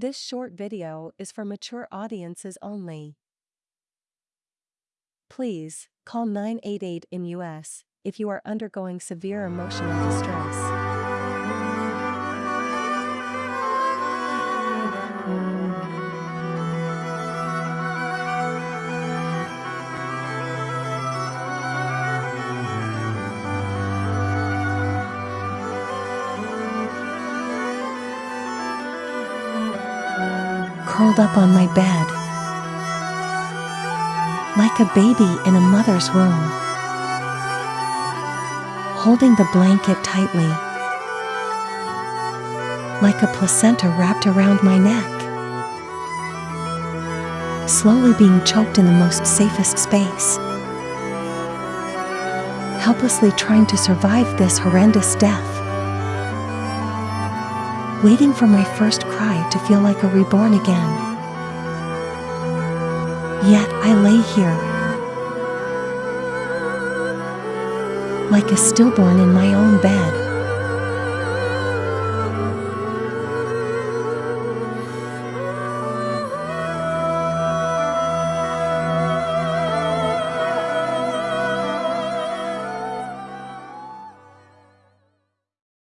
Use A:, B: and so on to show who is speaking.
A: This short video is for mature audiences only. Please, call 988 in US if you are undergoing severe emotional distress. Curled up on my bed. Like a baby in a mother's womb. Holding the blanket tightly. Like a placenta wrapped around my neck. Slowly being choked in the most safest space. Helplessly trying to survive this horrendous death waiting for my first cry to feel like a reborn again. Yet I lay here, like a stillborn in my own bed.